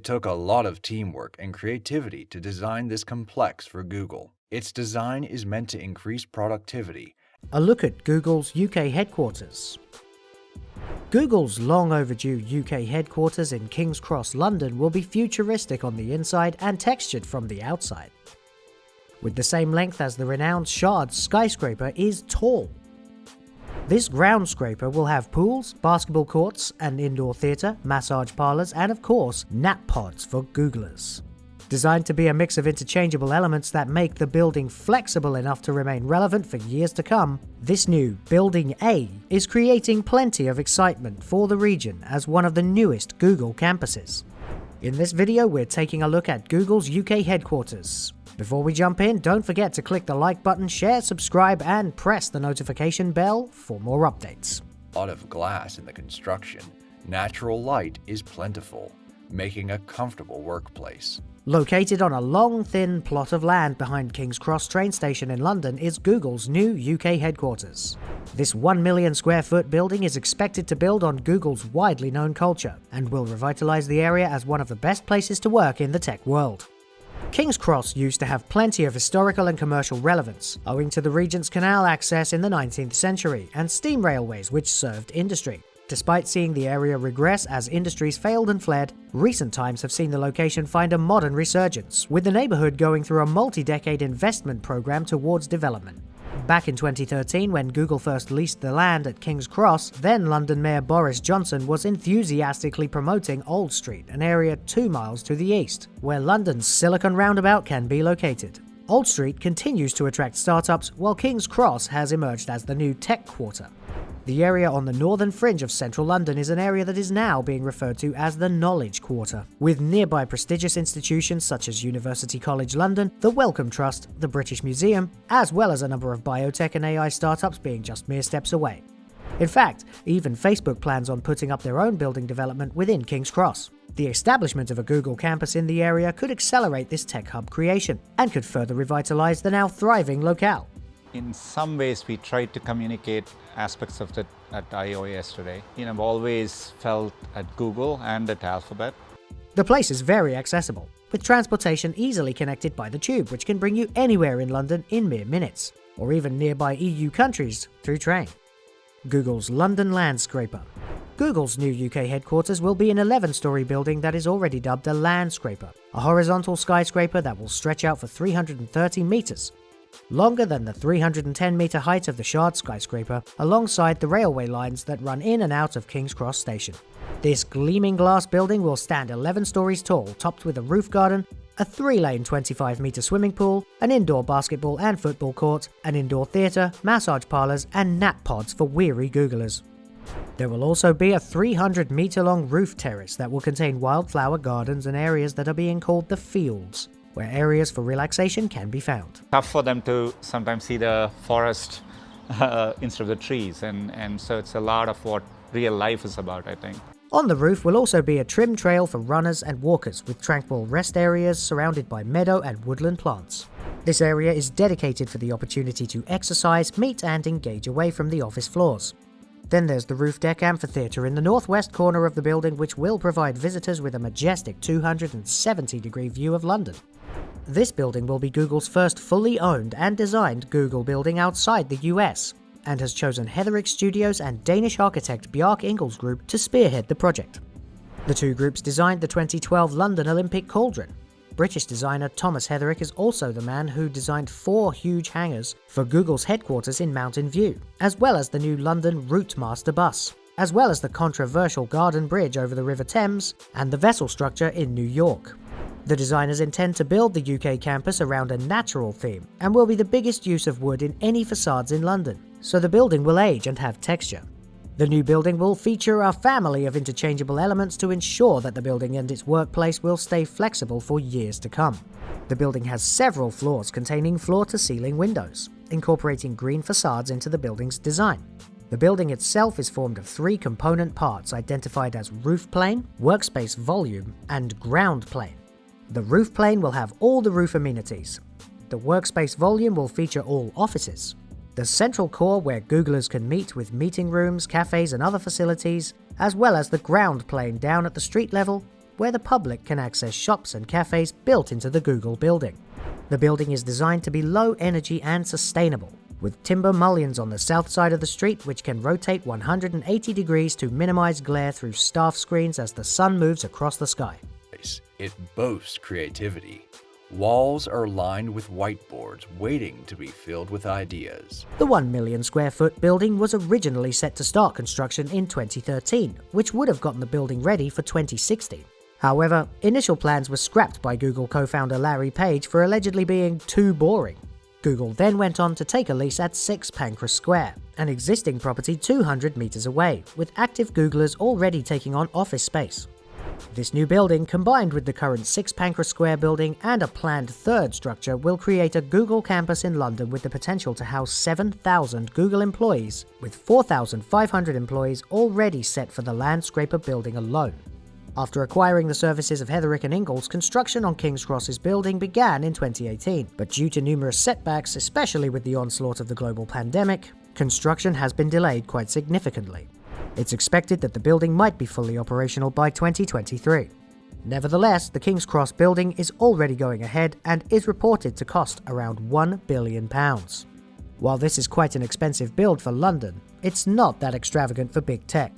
It took a lot of teamwork and creativity to design this complex for Google. Its design is meant to increase productivity. A look at Google's UK headquarters. Google's long overdue UK headquarters in King's Cross, London will be futuristic on the inside and textured from the outside. With the same length as the renowned Shard skyscraper is tall. This ground scraper will have pools, basketball courts, an indoor theatre, massage parlours and of course nap pods for Googlers. Designed to be a mix of interchangeable elements that make the building flexible enough to remain relevant for years to come, this new Building A is creating plenty of excitement for the region as one of the newest Google campuses. In this video, we're taking a look at Google's UK headquarters. Before we jump in, don't forget to click the like button, share, subscribe, and press the notification bell for more updates. Out of glass in the construction, natural light is plentiful, making a comfortable workplace. Located on a long, thin plot of land behind King's Cross train station in London is Google's new UK headquarters. This 1 million square foot building is expected to build on Google's widely known culture and will revitalise the area as one of the best places to work in the tech world. King's Cross used to have plenty of historical and commercial relevance, owing to the Regent's Canal access in the 19th century and steam railways which served industry. Despite seeing the area regress as industries failed and fled, recent times have seen the location find a modern resurgence, with the neighbourhood going through a multi-decade investment program towards development. Back in 2013, when Google first leased the land at King's Cross, then London Mayor Boris Johnson was enthusiastically promoting Old Street, an area two miles to the east, where London's Silicon Roundabout can be located. Old Street continues to attract startups, while King's Cross has emerged as the new tech quarter. The area on the northern fringe of central London is an area that is now being referred to as the Knowledge Quarter, with nearby prestigious institutions such as University College London, the Wellcome Trust, the British Museum, as well as a number of biotech and AI startups being just mere steps away. In fact, even Facebook plans on putting up their own building development within King's Cross. The establishment of a Google campus in the area could accelerate this tech hub creation and could further revitalize the now thriving locale. In some ways, we tried to communicate aspects of it at I/O yesterday. You know, I've always felt at Google and at Alphabet. The place is very accessible, with transportation easily connected by the tube, which can bring you anywhere in London in mere minutes, or even nearby EU countries through train. Google's London Landscraper. Google's new UK headquarters will be an 11 story building that is already dubbed a Landscraper, a horizontal skyscraper that will stretch out for 330 metres longer than the 310 metre height of the Shard skyscraper, alongside the railway lines that run in and out of King's Cross station. This gleaming glass building will stand 11 stories tall, topped with a roof garden, a 3-lane 25-metre swimming pool, an indoor basketball and football court, an indoor theatre, massage parlours and nap pods for weary Googlers. There will also be a 300 metre long roof terrace that will contain wildflower gardens and areas that are being called the fields where areas for relaxation can be found. Tough for them to sometimes see the forest uh, instead of the trees, and, and so it's a lot of what real life is about, I think. On the roof will also be a trim trail for runners and walkers with tranquil rest areas surrounded by meadow and woodland plants. This area is dedicated for the opportunity to exercise, meet and engage away from the office floors. Then there's the roof deck amphitheatre in the northwest corner of the building which will provide visitors with a majestic 270 degree view of London. This building will be Google's first fully owned and designed Google building outside the US, and has chosen Heatherwick Studios and Danish architect Bjarke Ingels Group to spearhead the project. The two groups designed the 2012 London Olympic Cauldron. British designer Thomas Heatherwick is also the man who designed four huge hangars for Google's headquarters in Mountain View, as well as the new London Routemaster bus, as well as the controversial Garden Bridge over the River Thames, and the vessel structure in New York. The designers intend to build the UK campus around a natural theme, and will be the biggest use of wood in any facades in London, so the building will age and have texture. The new building will feature a family of interchangeable elements to ensure that the building and its workplace will stay flexible for years to come. The building has several floors containing floor-to-ceiling windows, incorporating green facades into the building's design. The building itself is formed of three component parts identified as roof plane, workspace volume, and ground plane. The roof plane will have all the roof amenities. The workspace volume will feature all offices. The central core where Googlers can meet with meeting rooms, cafes and other facilities, as well as the ground plane down at the street level, where the public can access shops and cafes built into the Google building. The building is designed to be low energy and sustainable, with timber mullions on the south side of the street which can rotate 180 degrees to minimize glare through staff screens as the sun moves across the sky. It boasts creativity. Walls are lined with whiteboards waiting to be filled with ideas. The 1 million square foot building was originally set to start construction in 2013, which would have gotten the building ready for 2016. However, initial plans were scrapped by Google co-founder Larry Page for allegedly being too boring. Google then went on to take a lease at 6 Pancras Square, an existing property 200 meters away, with active Googlers already taking on office space. This new building, combined with the current 6 Pancras Square building and a planned third structure, will create a Google campus in London with the potential to house 7,000 Google employees, with 4,500 employees already set for the Landscraper building alone. After acquiring the services of Heatherwick and Ingels, construction on King's Cross's building began in 2018, but due to numerous setbacks, especially with the onslaught of the global pandemic, construction has been delayed quite significantly. It's expected that the building might be fully operational by 2023. Nevertheless, the King's Cross building is already going ahead and is reported to cost around £1 billion. While this is quite an expensive build for London, it's not that extravagant for big tech.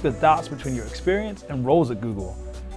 The dots between your experience and roles at Google.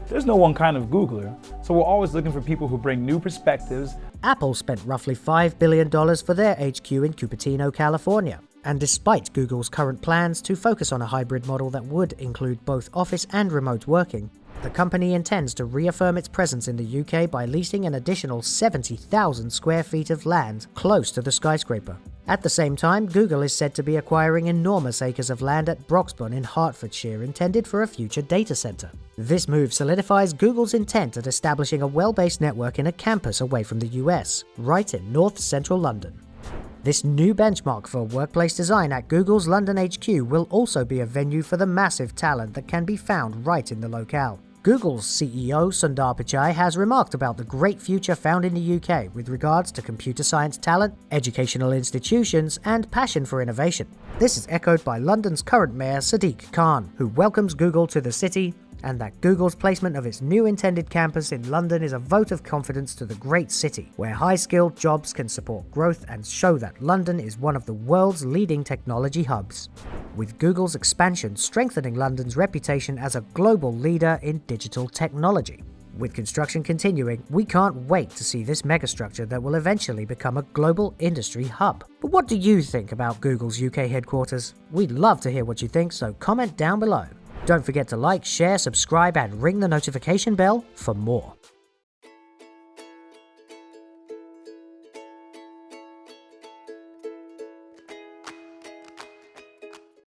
There's no one kind of Googler, so we're always looking for people who bring new perspectives. Apple spent roughly $5 billion for their HQ in Cupertino, California. And despite Google's current plans to focus on a hybrid model that would include both office and remote working, the company intends to reaffirm its presence in the UK by leasing an additional 70,000 square feet of land close to the skyscraper. At the same time, Google is said to be acquiring enormous acres of land at Broxbourne in Hertfordshire intended for a future data center. This move solidifies Google's intent at establishing a well-based network in a campus away from the US, right in north central London. This new benchmark for workplace design at Google's London HQ will also be a venue for the massive talent that can be found right in the locale. Google's CEO Sundar Pichai has remarked about the great future found in the UK with regards to computer science talent, educational institutions, and passion for innovation. This is echoed by London's current mayor Sadiq Khan, who welcomes Google to the city and that Google's placement of its new intended campus in London is a vote of confidence to the great city, where high-skilled jobs can support growth and show that London is one of the world's leading technology hubs. With Google's expansion strengthening London's reputation as a global leader in digital technology. With construction continuing, we can't wait to see this megastructure that will eventually become a global industry hub. But what do you think about Google's UK headquarters? We'd love to hear what you think, so comment down below. Don't forget to like, share, subscribe, and ring the notification bell for more.